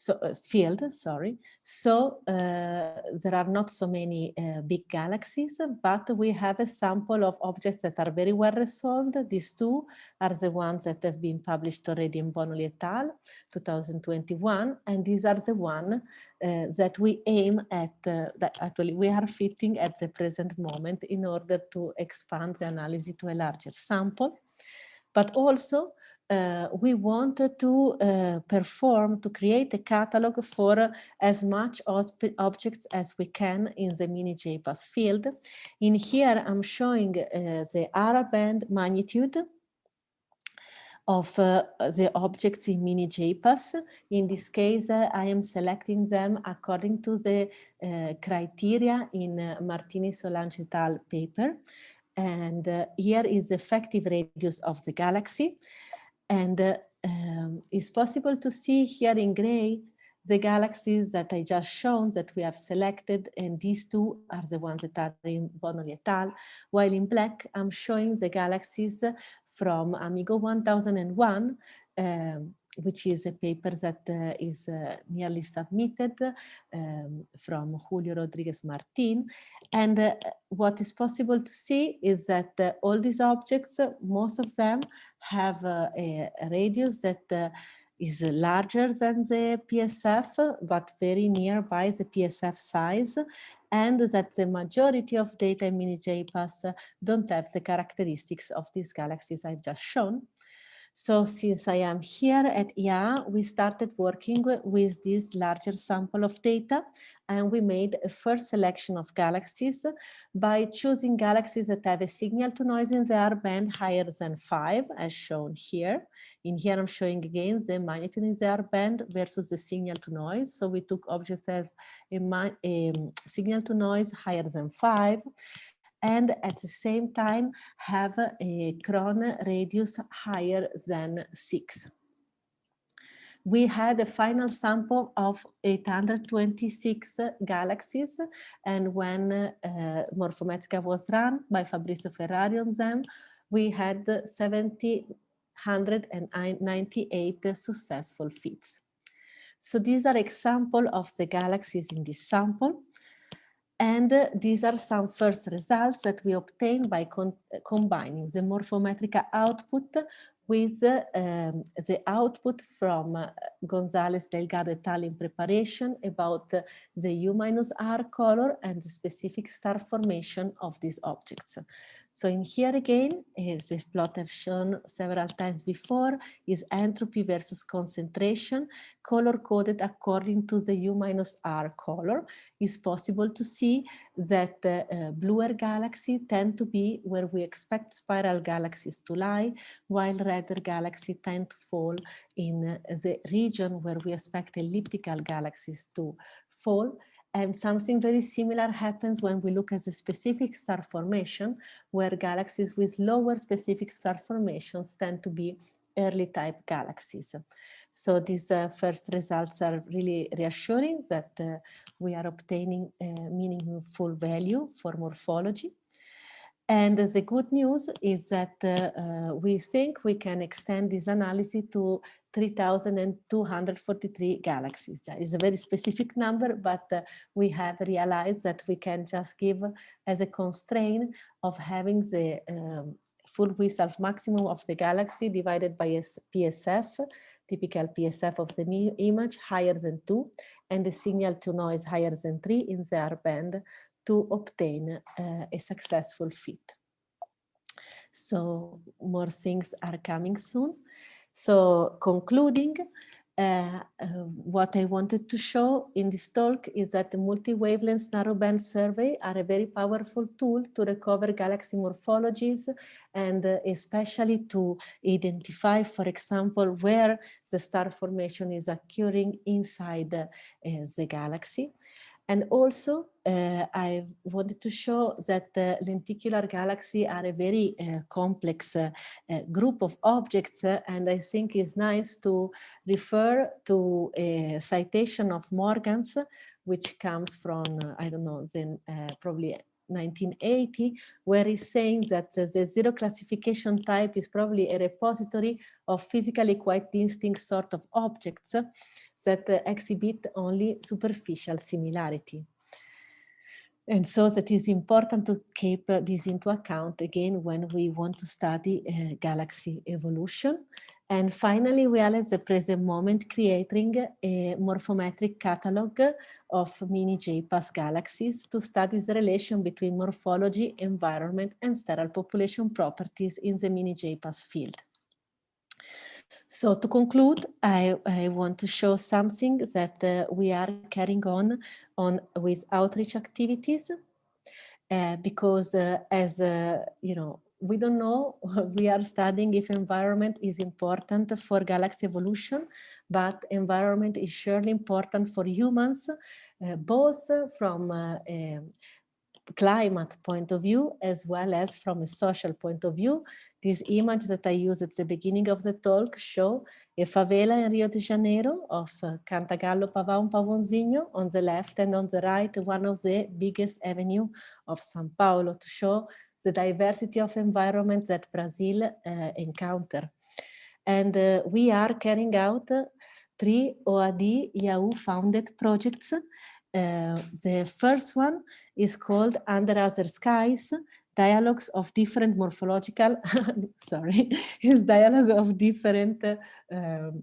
so uh, field, sorry. So uh, there are not so many uh, big galaxies, but we have a sample of objects that are very well resolved. These two are the ones that have been published already in Bonoli et al. 2021, and these are the one uh, that we aim at, that actually we are fitting at the present moment in order to expand the analysis to a larger sample. But also uh, we wanted to uh, perform, to create a catalog for uh, as much objects as we can in the mini JPAS field. In here, I'm showing uh, the Ara band magnitude of uh, the objects in mini JPAS. In this case, uh, I am selecting them according to the criteria in Martínez-Solaeche et al. paper. And here is the effective radius of the galaxy. And uh, um, it's possible to see here in gray the galaxies that I just shown that we have selected, and these two are the ones that are in Bonoli et al. While in black, I'm showing the galaxies from Amigo 1001, um, which is a paper that uh, is uh, nearly submitted um, from Julio Rodriguez Martin. And uh, what is possible to see is that uh, all these objects, most of them have uh, a, radius that uh, is larger than the PSF, but very nearby the PSF size, and that the majority of data in mini JPAS don't have the characteristics of these galaxies I've just shown. So since I am here at IA, we started working with this larger sample of data and we made a first selection of galaxies by choosing galaxies that have a signal to noise in their band higher than five, as shown here. In here, I'm showing again the magnitude in their band versus the signal to noise. So we took objects that have a, a mm, signal to noise higher than five and at the same time have a Kron radius higher than 6. We had a final sample of 826 galaxies and when uh, Morphometryka was run by Fabricio Ferrari on them, we had 70 198 successful fits. So these are example of the galaxies in this sample. And uh, these are some first results that we obtained by combining the morphometric output with um, the output from uh, Gonzalez Delgado et al. in preparation about uh, the U minus R color and the specific star formation of these objects. So in here again, as the plot I've shown several times before, is entropy versus concentration, color coded according to the U minus R color. It's possible to see that uh, uh, bluer galaxies tend to be where we expect spiral galaxies to lie, while redder galaxies tend to fall in uh, the region where we expect elliptical galaxies to fall. And something very similar happens when we look at the specific star formation, where galaxies with lower specific star formations tend to be early type galaxies. So these uh, first results are really reassuring that uh, we are obtaining a meaningful value for morphology. And the good news is that uh, uh we think we can extend this analysis to 3,243 galaxies. It's a very specific number, but uh, we have realized that we can just give as a constraint of having the um, full width of maximum of the galaxy divided by a PSF, typical PSF of the image higher than two, and the signal to noise higher than three in the R band to obtain uh, a successful fit. So more things are coming soon. So concluding, uh, uh, what I wanted to show in this talk is that the multi-wavelength narrowband survey are a very powerful tool to recover galaxy morphologies and uh, especially to identify, for example, where the star formation is occurring inside uh, the galaxy. And also, uh, I wanted to show that lenticular galaxy are a very uh, complex uh, uh group of objects, uh, and I think it's nice to refer to a citation of Morgan's, which comes from, uh, I don't know, then probably 1980, where he's saying that the zero classification type is probably a repository of physically quite distinct sort of objects that exhibit only superficial similarity. And so that is important to keep this into account again when we want to study uh, galaxy evolution. And finally, we are at the present moment creating a morphometric catalog of mini JPAS galaxies to study the relation between morphology, environment, and stellar population properties in the mini JPAS field. So to conclude, I, I want to show something that uh, we are carrying on, on with outreach activities uh, because uh, as, uh, you know, we don't know, <laughs> we are studying if environment is important for galaxy evolution, but environment is surely important for humans, uh, both from uh, climate point of view as well as from a social point of view. This image that I used at the beginning of the talk show a favela in Rio de Janeiro of uh, Cantagalo Pavão Pavãozinho on the left and on the right one of the biggest avenue of São Paulo to show the diversity of environment that Brazil uh, encounter. And uh, we are carrying out three OAD IAU founded projects uh, the first one is called Under Other Skies, dialogues of different morphological, <laughs> sorry, is dialogue of different uh, um,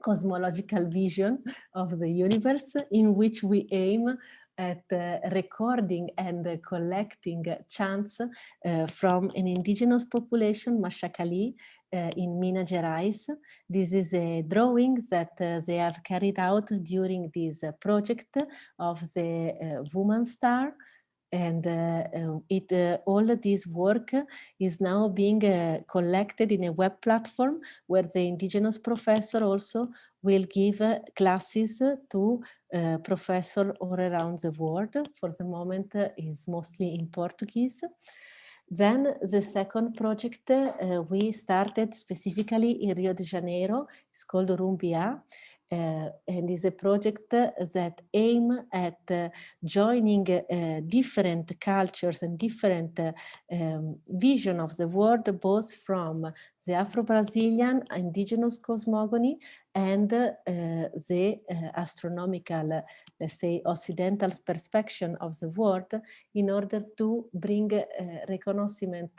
cosmological vision of the universe in which we aim at uh, recording and uh, collecting chants uh, from an indigenous population, Maxakali, uh, in Minas Gerais. This is a drawing that uh, they have carried out during this uh, project of the woman star and uh, it uh, all this work is now being uh, collected in a web platform where the indigenous professor also will give classes to professors all around the world. For the moment is mostly in Portuguese. Then the second project uh, we started specifically in Rio de Janeiro, it's called Rumbia, uh, and is a project that aim at uh, joining uh, different cultures and different uh, um, vision of the world, both from the Afro-Brazilian indigenous cosmogony and uh, the uh, astronomical, let's say, Occidental perspective of the world in order to bring reconnaissance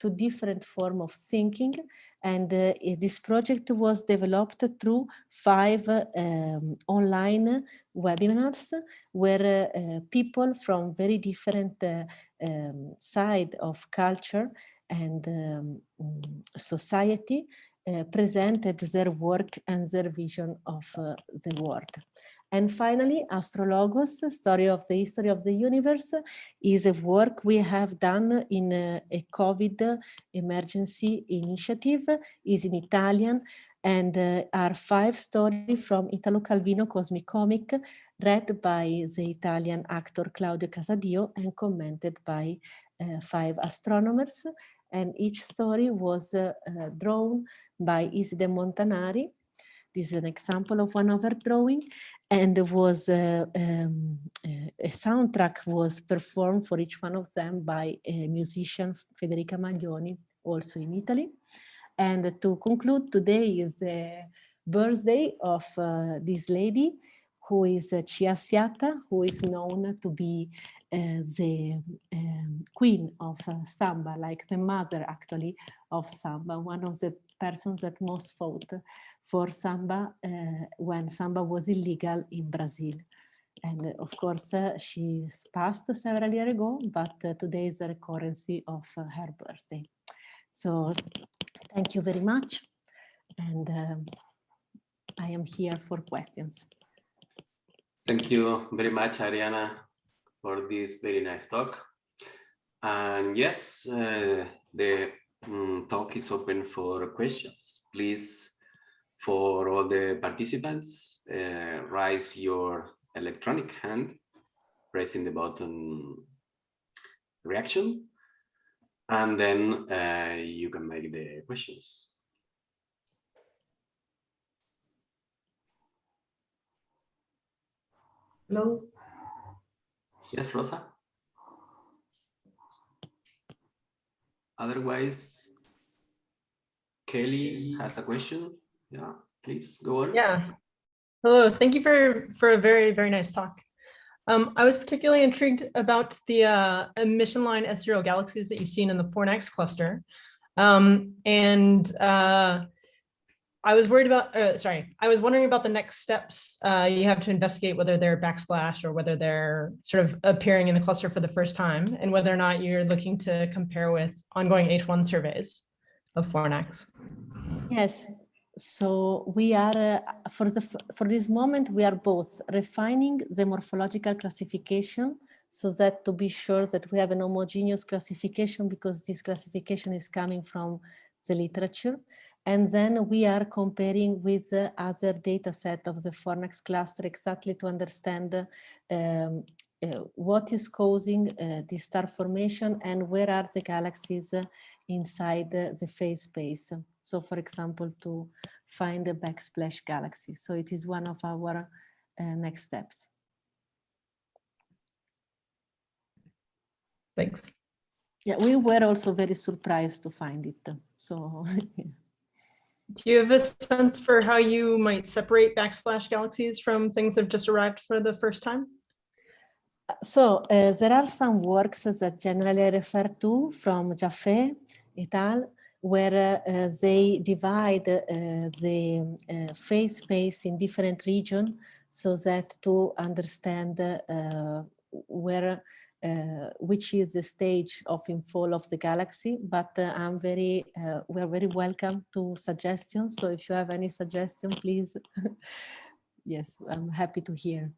to different form of thinking. And uh, this project was developed through five um, online webinars where uh, people from very different uh, um, side of culture and um, society uh, presented their work and their vision of uh, the world. And finally, Astrologos, Story of the History of the Universe, is a work we have done in a, a COVID emergency initiative, is in Italian, and uh, are five stories from Italo Calvino Cosmic Comic, read by the Italian actor Claudio Casadio and commented by uh, five astronomers. And each story was uh, uh drawn by Iside Montanari, this is an example of one of her drawing and there was a, um, a soundtrack was performed for each one of them by a musician Federica Maglioni also in Italy. And to conclude today is the birthday of uh, this lady who is uh, Tia Ciata, who is known to be uh, the um, queen of uh, samba, like the mother actually of samba, one of the persons that most fought for samba uh, when samba was illegal in Brazil. And uh, of course, uh, she passed several years ago, but today is the recurrency of her birthday. So thank you very much. And um, I am here for questions. Thank you very much, Ariana, for this very nice talk. And yes, uh, the um, talk is open for questions. Please for all the participants, uh, raise your electronic hand, pressing the button reaction, and then uh, you can make the questions. Hello. Yes, Rosa. Otherwise, Kelly has a question. Yeah, please go on. Yeah. Hello, thank you for, for a very, very nice talk. Um, I was particularly intrigued about the uh, emission line S0 galaxies that you've seen in the Fornax cluster. Um, and uh, I was worried about, uh, sorry, I was wondering about the next steps uh, you have to investigate whether they're backsplash or whether they're sort of appearing in the cluster for the first time and whether or not you're looking to compare with ongoing H1 surveys of Fornax. Yes, so we are, uh, for, the, for this moment, we are both refining the morphological classification so that to be sure that we have an homogeneous classification because this classification is coming from the literature. And then we are comparing with the other data set of the Fornax cluster exactly to understand um, uh, what is causing uh, this star formation and where are the galaxies uh, inside the phase space. So for example, to find the backsplash galaxy. So it is one of our uh, next steps. Thanks. Yeah, we were also very surprised to find it. So <laughs> Do you have a sense for how you might separate backsplash galaxies from things that have just arrived for the first time? So uh, there are some works that generally refer to from Jaffe et al where uh, they divide uh, the uh, phase space in different regions so that to understand uh, where uh, which is the stage of infall of the galaxy but uh, i'm very we're very welcome to suggestions so if you have any suggestion please <laughs> yes i'm happy to hear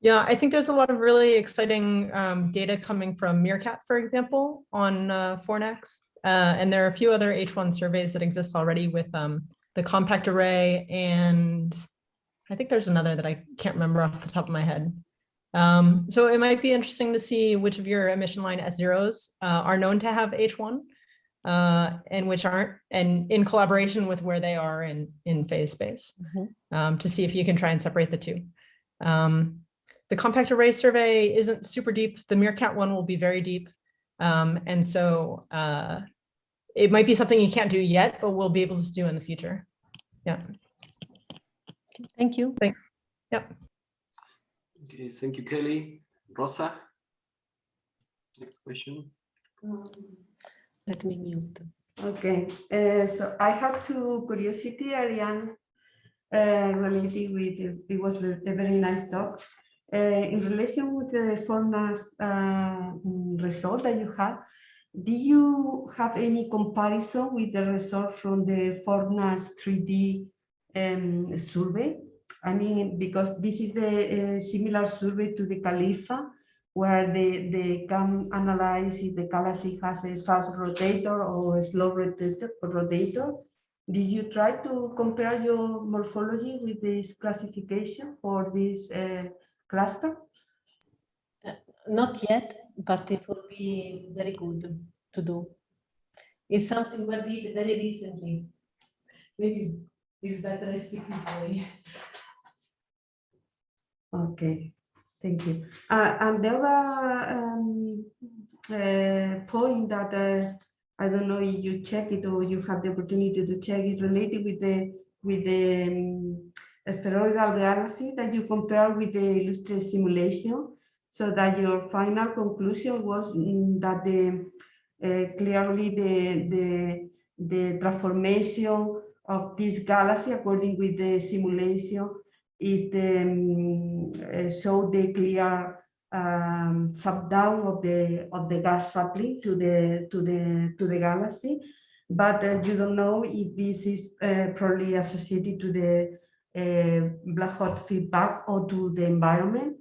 yeah, I think there's a lot of really exciting um, data coming from MeerKAT, for example, on uh, Fornax. Uh, and there are a few other H1 surveys that exist already with um, the compact array. And I think there's another that I can't remember off the top of my head. Um, so it might be interesting to see which of your emission line S0s uh, are known to have H1. uh, and which aren't, and in collaboration with where they are in, in phase space Mhm. um, to see if you can try and separate the two. Um, the compact array survey isn't super deep. The MeerKAT one will be very deep. Um, and so uh, it might be something you can't do yet, but we'll be able to do in the future. Yeah. Thank you. Thanks. Yep. Okay, thank you, Kelly. Rosa? Next question. Let me mute. Okay, uh, so I have two curiosity, Ariane, uh, related with, it was a very nice talk. Uh, in relation with the Fornax uh, result that you have, do you have any comparison with the result from the Fornax 3D um, survey? I mean, because this is the uh, similar survey to the CALIFA, where they, they can analyze if the galaxy has a fast rotator or a slow rotator. rotator. Did you try to compare your morphology with this classification for this uh, cluster? Not yet, but it will be very good to do. It's something we did very recently. Maybe it's, it's better I speak this way. <laughs> Okay, thank you. Uh, and the other um, uh, point that uh, I don't know if you check it or you have the opportunity to check it related with the with the um, asteroidal galaxy that you compare with the Illustris simulation, so that your final conclusion was mm, that the uh, clearly the the the transformation of this galaxy according with the simulation is the um, show the clear um, down of the of the gas supply to the to the to the galaxy, but uh, you don't know if this is uh, probably associated to the uh, black hole feedback or to the environment.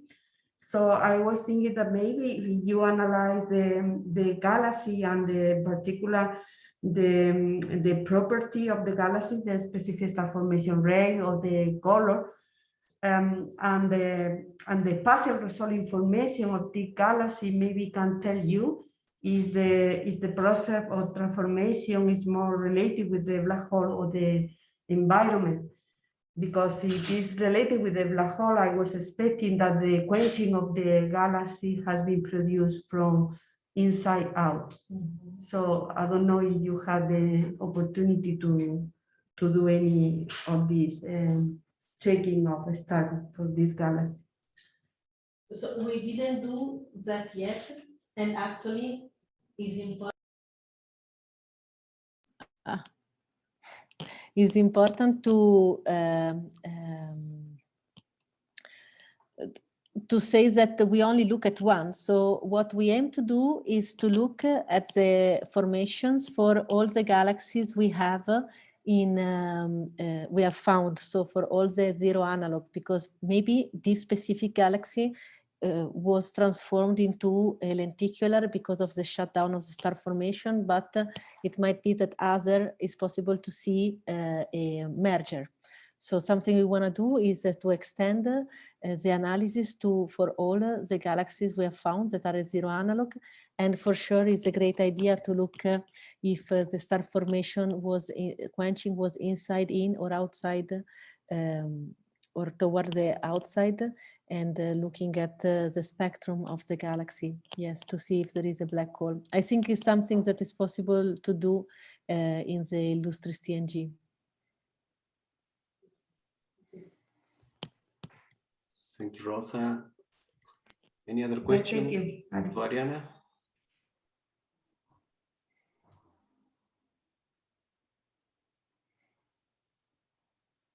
So I was thinking that maybe if you analyze the the galaxy and the particular the the property of the galaxy, the specific star formation rate or the color, um, and the and the partial result information of the galaxy maybe can tell you if the if the process of transformation is more related with the black hole or the environment. Because it's related with the black hole, I was expecting that the quenching of the galaxy has been produced from inside out. So I don't know if you have the opportunity to to do any of these. Um, checking of a star for this galaxy. So we didn't do that yet, and actually is important. Ah. It's important to um, um, to say that we only look at one. So what we aim to do is to look at the formations for all the galaxies we have in um, uh, we have found so for all the zero analog because maybe this specific galaxy uh, was transformed into a lenticular because of the shutdown of the star formation but uh, it might be that other is possible to see uh, a merger so something we want to do is uh, to extend uh, the analysis to for all the galaxies we have found that are zero analog and for sure, it's a great idea to look uh, if uh, the star formation was in, quenching was inside in or outside um, or toward the outside and uh, looking at uh, the spectrum of the galaxy. Yes, to see if there is a black hole. I think it's something that is possible to do uh, in the Illustris TNG. Thank you, Rosa. Any other Thank question? you. Ariana?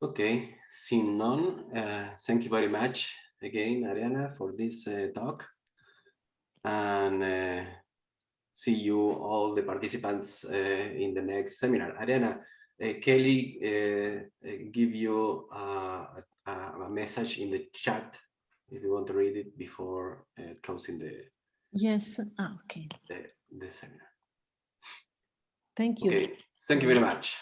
Okay, seeing none, uh, thank you very much again, Ariana, for this uh, talk. And uh, see you all the participants uh, in the next seminar. Ariana, uh, Kelly uh, give you uh, a, a message in the chat if you want to read it before uh, closing the, Yes, ah, okay. the, the seminar. Thank you. Okay, thank you very much.